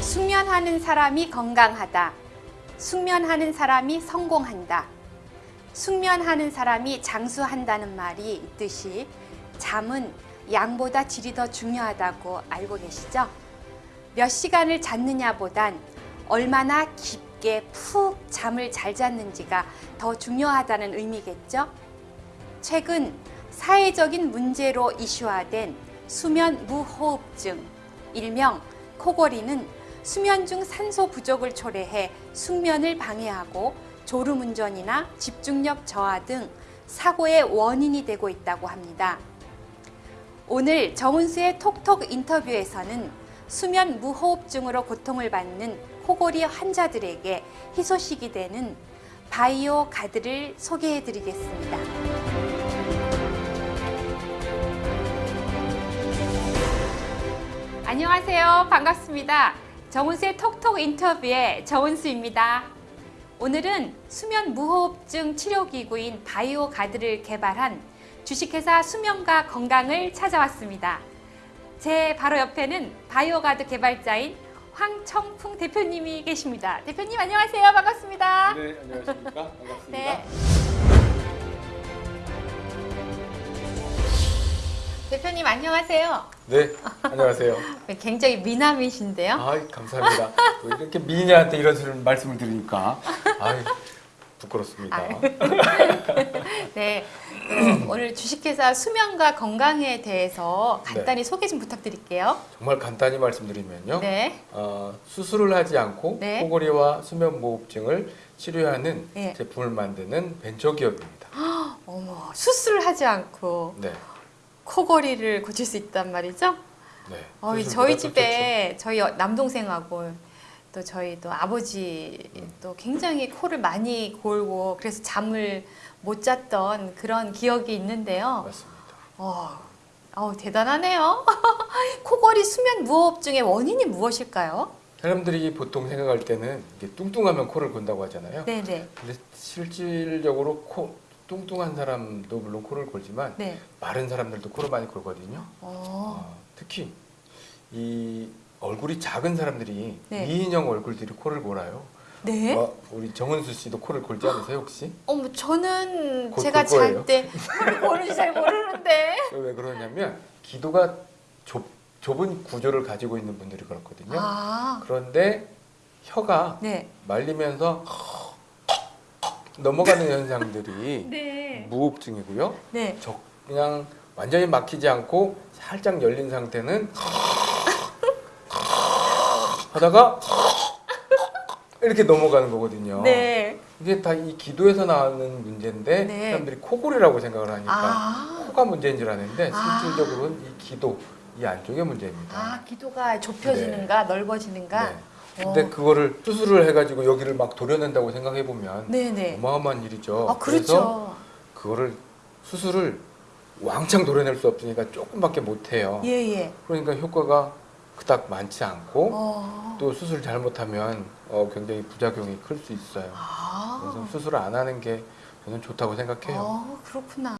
숙면하는 사람이 건강하다. 숙면하는 사람이 성공한다. 숙면하는 사람이 장수한다는 말이 있듯이 잠은 양보다 질이 더 중요하다고 알고 계시죠? 몇 시간을 잤느냐보단 얼마나 깊게 푹 잠을 잘 잤는지가 더 중요하다는 의미겠죠? 최근 사회적인 문제로 이슈화된 수면 무호흡증, 일명 코골이는 수면 중 산소 부족을 초래해 숙면을 방해하고 졸음운전이나 집중력 저하 등 사고의 원인이 되고 있다고 합니다. 오늘 정은수의 톡톡 인터뷰에서는 수면 무호흡증으로 고통을 받는 코골이 환자들에게 희소식이 되는 바이오 가드를 소개해 드리겠습니다. 안녕하세요. 반갑습니다. 정은수의 톡톡 인터뷰의 정은수입니다. 오늘은 수면 무호흡증 치료기구인 바이오 가드를 개발한 주식회사 수면과 건강을 찾아왔습니다. 제 바로 옆에는 바이오 가드 개발자인 황청풍 대표님이 계십니다. 대표님 안녕하세요. 반갑습니다. 네, 안녕하십니까? 반갑습니다. 네. 대표님 안녕하세요. 네, 안녕하세요. 굉장히 미남이신데요. 아, 감사합니다. 또 이렇게 미인한테 이런 말씀을 드리니까 아, 부끄럽습니다. 아유. 네, 어, 오늘 주식회사 수면과 건강에 대해서 간단히 소개 좀 부탁드릴게요. 정말 간단히 말씀드리면요. 네, 어, 수술을 하지 않고 네. 코골이와 수면 무호흡증을 치료하는 네. 제품을 만드는 벤처기업입니다. 어머 수술을 하지 않고 네, 코골이를 고칠 수 있단 말이죠. 네. 어, 저희 더 집에 저희 어- 남동생하고 또 저희 또 아버지 음. 또 굉장히 코를 많이 골고 그래서 잠을 못 잤던 그런 기억이. 있는데요. 맞습니다. 어, 어 대단하네요. 코골이 수면 무호흡증의 원인이 무엇일까요? 사람들이 보통 생각할 때는 이게 뚱뚱하면 코를 곤다고 하잖아요. 네네. 근데 실질적으로 코 뚱뚱한 사람도 물론 코를 골지만 네. 마른 사람들도 코를 많이 골거든요. 어, 어, 특히 이 얼굴이 작은 사람들이 네. 미인형 얼굴들이 코를 골아요. 네. 어, 우리 정은수 씨도 코를 골지 않으세요 혹시? 어머 저는 곧 제가. 잘 때 코를 고는지 잘 모르는데. 왜 그러냐면 기도가 좁, 좁은 구조를 가지고 있는 분들이 그렇거든요. 아, 그런데 혀가 네. 말리면서 넘어가는 현상들이 네. 무호흡증이고요. 네. 적- 그냥 완전히 막히지 않고 살짝 열린 상태는 하다가 이렇게 넘어가는 거거든요. 네. 이게 다 이 기도에서 나오는 문제인데 네. 사람들이 코골이라고 생각을 하니까 아. 코가 문제인 줄 아는데 아. 실질적으로는 이 기도 이 안쪽의 문제입니다. 아, 기도가 좁혀지는가 넓어지는가? 네. 근데 그거를 수술을 해가지고 여기를 막 도려낸다고 생각해 보면 네네. 어마어마한 일이죠. 아, 그래서 그렇죠. 그거를 수술을 왕창 도려낼 수 없으니까 조금밖에 못 해요. 예, 예. 그러니까 효과가 그닥 많지 않고 어. 또 수술 잘못하면 어, 굉장히 부작용이 클 수 있어요. 아. 그래서 수술을 안 하는 게 저는 좋다고 생각해요. 어, 그렇구나.